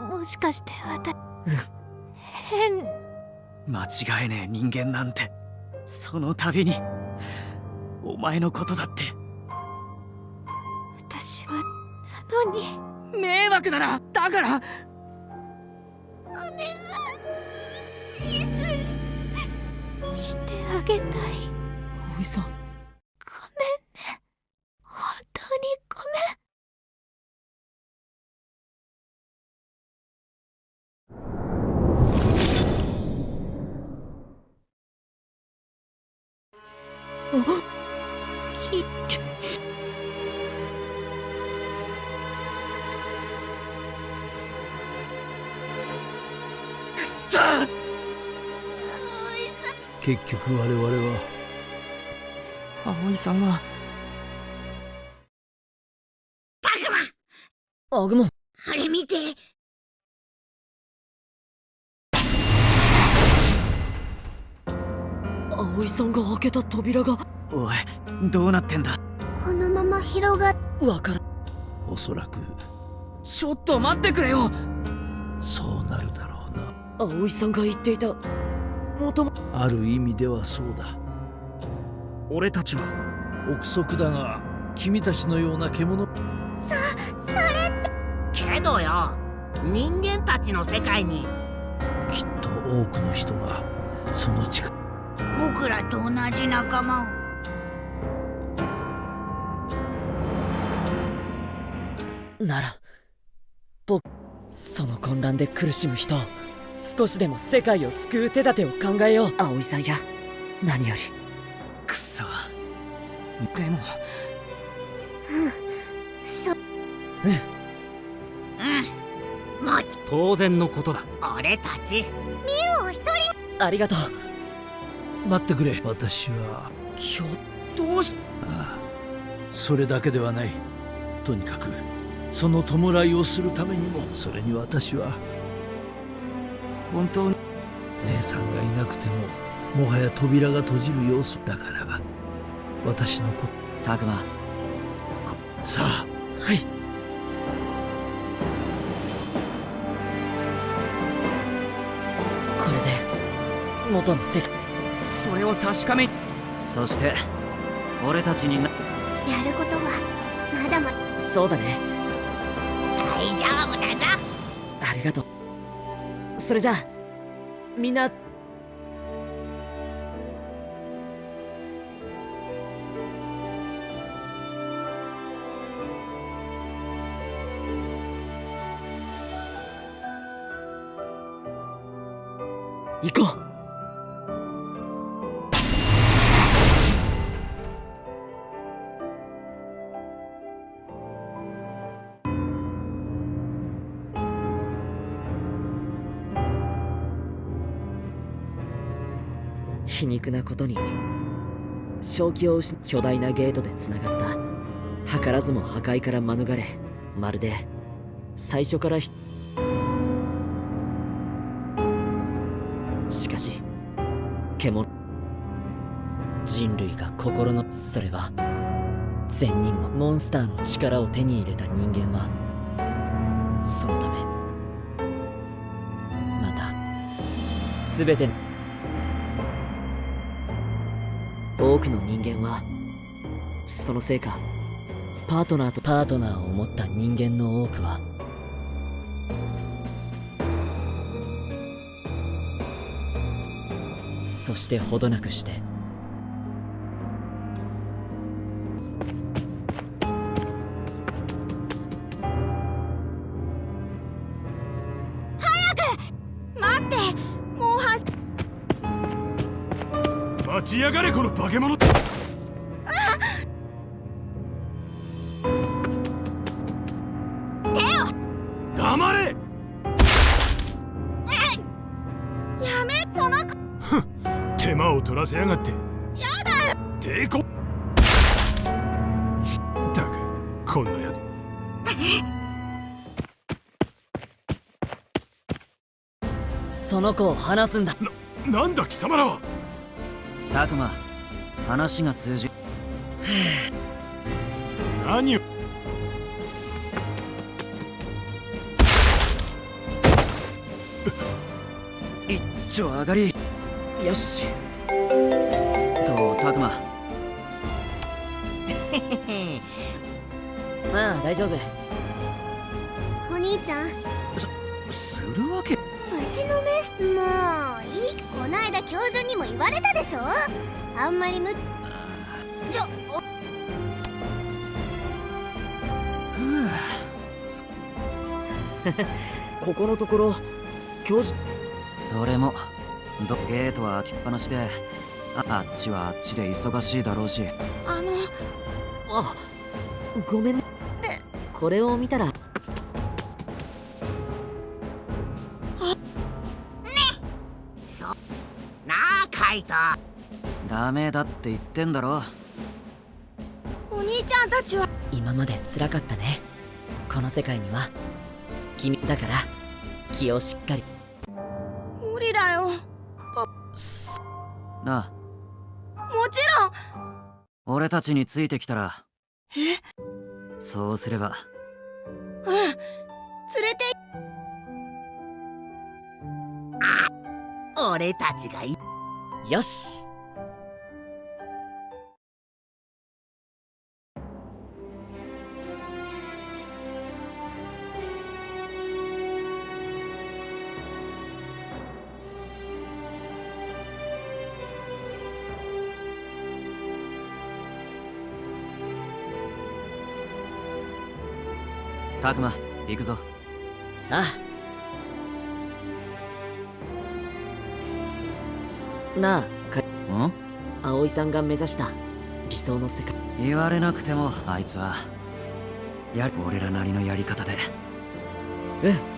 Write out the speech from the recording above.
もしかして私変。間違えねえ人間なんて。その度にお前のことだって。私はなのに。迷惑だなだから。お願いしてあげたい。葵さんあきさあ結局我々は葵さんはタグマアグモン。あれ見て葵さんが開けた扉がおいどうなってんだ？このまま広がっわからん。おそらく。ちょっと待ってくれよ！そうなるだろうな。葵さんが言っていた。もとも。ある意味ではそうだ。俺たちは憶測だが君たちのような獣。けどよ人間たちの世界に。きっと多くの人がその力僕らと同じ仲間を。なら僕その混乱で苦しむ人少しでも世界を救う手立てを考えよう。葵さんや何より。くそ。でも。そ。うん。うん。もち。当然のことだ。俺たち。ありがとう待ってくれ。私はひょっとしああ。それだけではない。とにかくその弔いをするためにもそれに私は本当に姉さんがいなくてももはや扉が閉じる様子だから私のこタグマさあ。はい。これで元の世界それを確かめそして俺たちになやることはまだまだ。そうだね。大丈夫だぞ。ありがとう。それじゃあみんな。行こう皮肉なことに正気を失巨大なゲートでつながった。図らずも破壊から免れまるで最初からしかし獣人類が心のそれは善人もモンスターの力を手に入れた人間はそのためまた全ての多くの人間はそのせいかパートナーとパートナーを持った人間の多くはそしてほどなくして早く待ってもうは待ちやがれこの化け物黙れ。やめその手間を取らせやがって。やだ。抵抗ったくこんなやつ。その子を離すんだ。なんだ貴様らはたくま話が通じ何を？一丁上がり。よし。どうたくままあ大丈夫。お兄ちゃん。するわけ？ちのメスもういいこないだ教授にも言われたでしょ？あんまりむちょおここのところ教授それもどゲートは開きっぱなしでああっちはあっちで忙しいだろうし。あのあごめんね。これを見たらあカイトダメだって言ってんだろ。お兄ちゃんたちは。今まで辛かったね。この世界には。君だから。気をしっかり。無理だよ。なあ。もちろん。俺たちについてきたら。え？そうすれば。うん。連れて。あ俺たちがいよし。たくま行くぞ。ああなあかん？葵さんが目指した理想の世界。言われなくてもあいつはや俺らなりのやり方で。うん